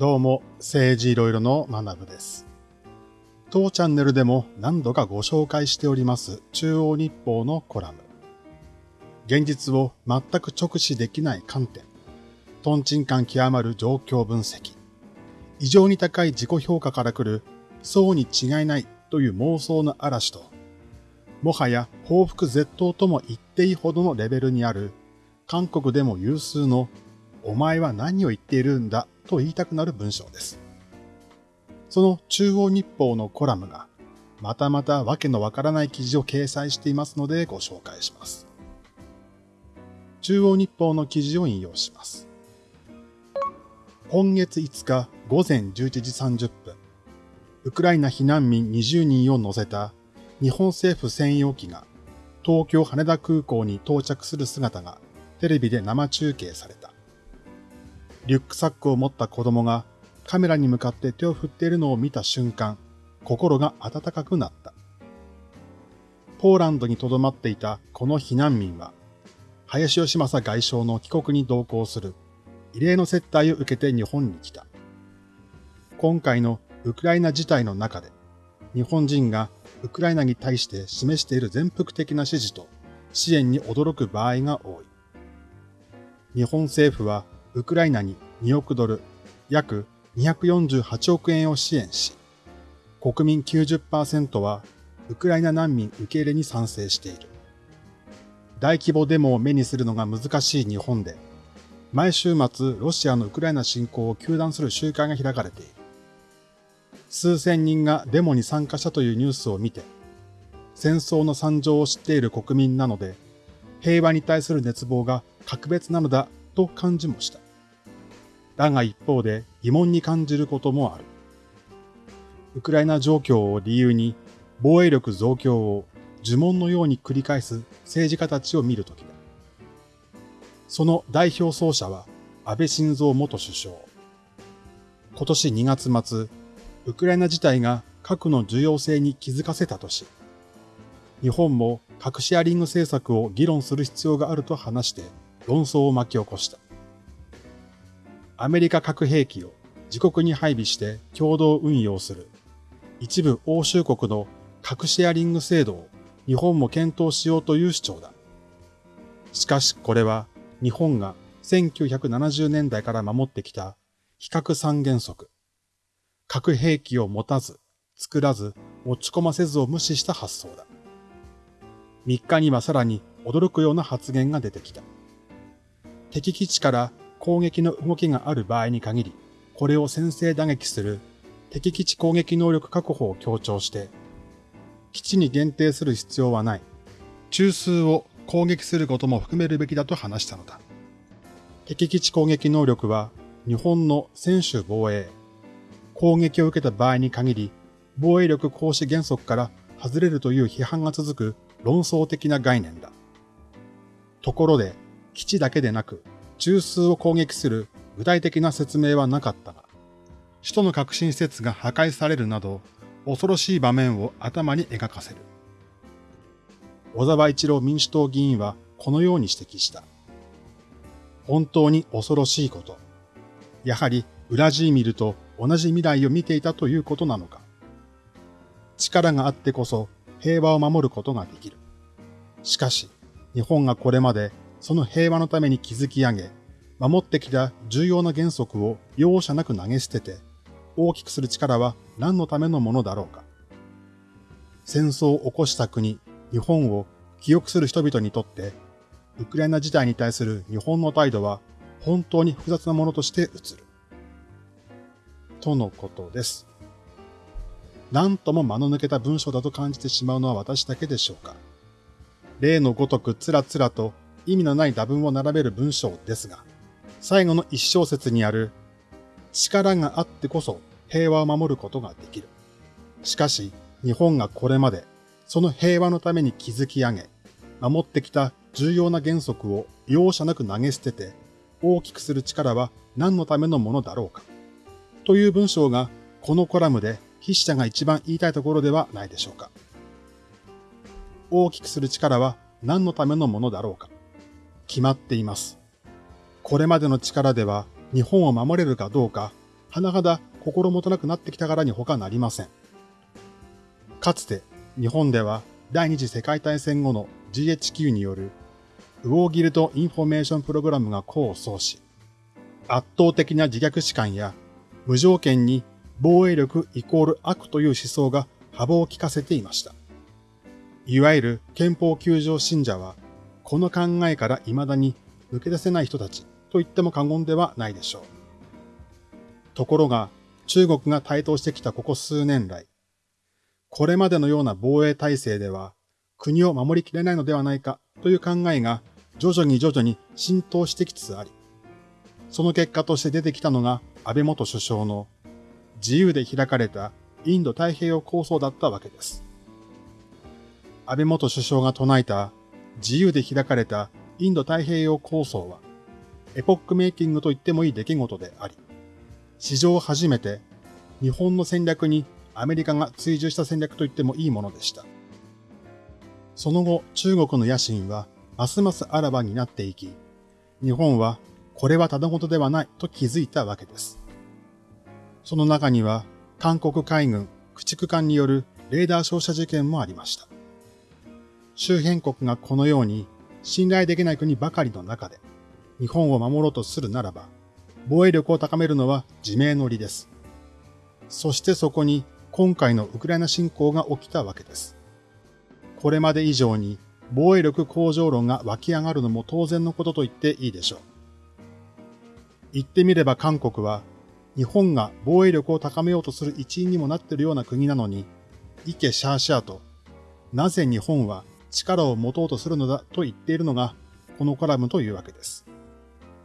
どうも、政治いろいろの学部です。当チャンネルでも何度かご紹介しております中央日報のコラム。現実を全く直視できない観点。トンチン感極まる状況分析。異常に高い自己評価から来る、そうに違いないという妄想の嵐と、もはや報復絶倒とも言っていいほどのレベルにある、韓国でも有数の、お前は何を言っているんだと言いたくなる文章です。その中央日報のコラムが、またまたわけのわからない記事を掲載していますのでご紹介します。中央日報の記事を引用します。今月5日午前11時30分、ウクライナ避難民20人を乗せた日本政府専用機が東京羽田空港に到着する姿がテレビで生中継された。リュックサックを持った子供がカメラに向かって手を振っているのを見た瞬間、心が温かくなった。ポーランドに留まっていたこの避難民は、林義正外相の帰国に同行する異例の接待を受けて日本に来た。今回のウクライナ事態の中で、日本人がウクライナに対して示している全幅的な支持と支援に驚く場合が多い。日本政府はウクライナに2億ドル、約248億円を支援し、国民90%はウクライナ難民受け入れに賛成している。大規模デモを目にするのが難しい日本で、毎週末ロシアのウクライナ侵攻を糾弾する集会が開かれている。数千人がデモに参加したというニュースを見て、戦争の惨状を知っている国民なので、平和に対する熱望が格別なのだと感じもした。だが一方で疑問に感じることもある。ウクライナ状況を理由に防衛力増強を呪文のように繰り返す政治家たちを見るときだ。その代表奏者は安倍晋三元首相。今年2月末、ウクライナ自体が核の重要性に気づかせたとし、日本も核シェアリング政策を議論する必要があると話して論争を巻き起こした。アメリカ核兵器を自国に配備して共同運用する一部欧州国の核シェアリング制度を日本も検討しようという主張だ。しかしこれは日本が1970年代から守ってきた非核三原則。核兵器を持たず、作らず、持ち込ませずを無視した発想だ。3日にはさらに驚くような発言が出てきた。敵基地から攻撃の動きがある場合に限り、これを先制打撃する敵基地攻撃能力確保を強調して、基地に限定する必要はない。中枢を攻撃することも含めるべきだと話したのだ。敵基地攻撃能力は日本の専守防衛、攻撃を受けた場合に限り防衛力行使原則から外れるという批判が続く論争的な概念だ。ところで、基地だけでなく中枢を攻撃する具体的な説明はなかったが、首都の革新施設が破壊されるなど恐ろしい場面を頭に描かせる。小沢一郎民主党議員はこのように指摘した。本当に恐ろしいこと。やはりウラジーミルと同じ未来を見ていたということなのか。力があってこそ平和を守ることができる。しかし、日本がこれまでその平和のために築き上げ、守ってきた重要な原則を容赦なく投げ捨てて、大きくする力は何のためのものだろうか。戦争を起こした国、日本を記憶する人々にとって、ウクライナ事態に対する日本の態度は本当に複雑なものとして映る。とのことです。何とも間の抜けた文章だと感じてしまうのは私だけでしょうか。例のごとくつらつらと意味のない打文を並べる文章ですが、最後の一小節にある力があってこそ平和を守ることができる。しかし、日本がこれまでその平和のために築き上げ、守ってきた重要な原則を容赦なく投げ捨てて大きくする力は何のためのものだろうか。という文章がこのコラムで筆者が一番言いたいところではないでしょうか。大きくする力は何のためのものだろうか。決まっています。これまでの力では日本を守れるかどうか甚だ心もとなくなってきたからに他なりません。かつて日本では第二次世界大戦後の GHQ による War Guilt Information Program が功を奏し、圧倒的な自虐史観や無条件に防衛力イコール悪という思想が幅を利かせていました。いわゆる憲法救助信者は、この考えから未だに抜け出せない人たちと言っても過言ではないでしょう。ところが、中国が台頭してきたここ数年来、これまでのような防衛体制では国を守りきれないのではないかという考えが徐々に徐々に浸透してきつつあり、その結果として出てきたのが安倍元首相の自由で開かれたインド太平洋構想だったわけです。安倍元首相が唱えた自由で開かれたインド太平洋構想はエポックメイキングと言ってもいい出来事であり、史上初めて日本の戦略にアメリカが追従した戦略と言ってもいいものでした。その後、中国の野心はますますあらばになっていき、日本はこれはただごとではないと気づいたわけです。その中には、韓国海軍駆逐艦によるレーダー照射事件もありました。周辺国がこのように信頼できない国ばかりの中で、日本を守ろうとするならば、防衛力を高めるのは自明の理です。そしてそこに今回のウクライナ侵攻が起きたわけです。これまで以上に防衛力向上論が湧き上がるのも当然のことと言っていいでしょう。言ってみれば韓国は日本が防衛力を高めようとする一員にもなっているような国なのに、イケシャーシャーと、なぜ日本は力を持とうとするのだと言っているのが、このコラムというわけです。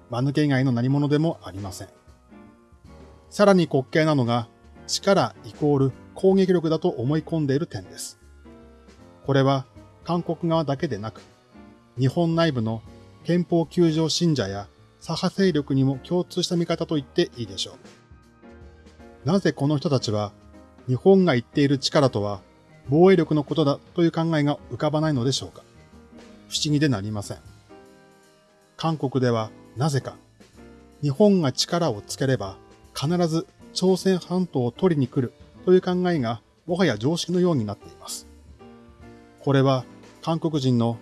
間抜け以外の何者でもありません。さらに滑稽なのが、力イコール攻撃力だと思い込んでいる点です。これは韓国側だけでなく、日本内部の憲法救助信者や左派勢力にも共通した見方と言っていいでしょう。なぜこの人たちは日本が言っている力とは防衛力のことだという考えが浮かばないのでしょうか不思議でなりません。韓国ではなぜか日本が力をつければ必ず朝鮮半島を取りに来るという考えがもはや常識のようになっています。これは韓国人の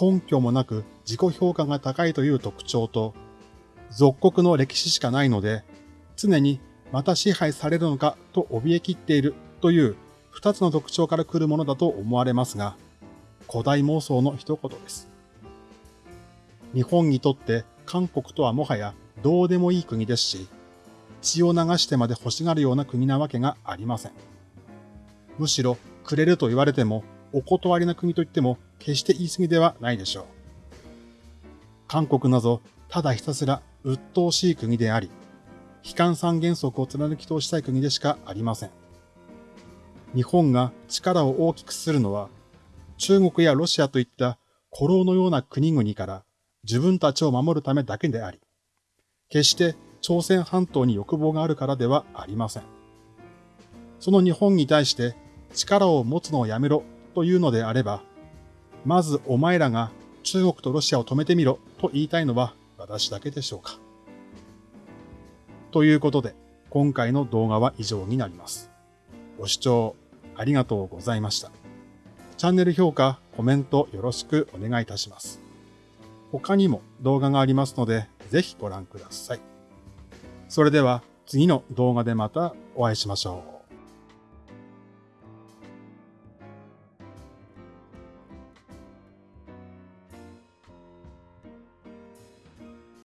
根拠もなく自己評価が高いという特徴と、属国の歴史しかないので、常にまた支配されるのかと怯えきっているという二つの特徴から来るものだと思われますが、古代妄想の一言です。日本にとって韓国とはもはやどうでもいい国ですし、血を流してまで欲しがるような国なわけがありません。むしろ、くれると言われても、お断りな国と言っても決して言い過ぎではないでしょう。韓国など、ただひたすら鬱陶しい国であり、悲観三原則を貫き通したい国でしかありません。日本が力を大きくするのは、中国やロシアといった古老のような国々から自分たちを守るためだけであり、決して朝鮮半島に欲望があるからではありません。その日本に対して力を持つのをやめろというのであれば、まずお前らが中国とロシアを止めてみろと言いたいのは私だけでしょうか。ということで、今回の動画は以上になります。ご視聴ありがとうございました。チャンネル評価、コメントよろしくお願いいたします。他にも動画がありますので、ぜひご覧ください。それでは次の動画でまたお会いしましょう。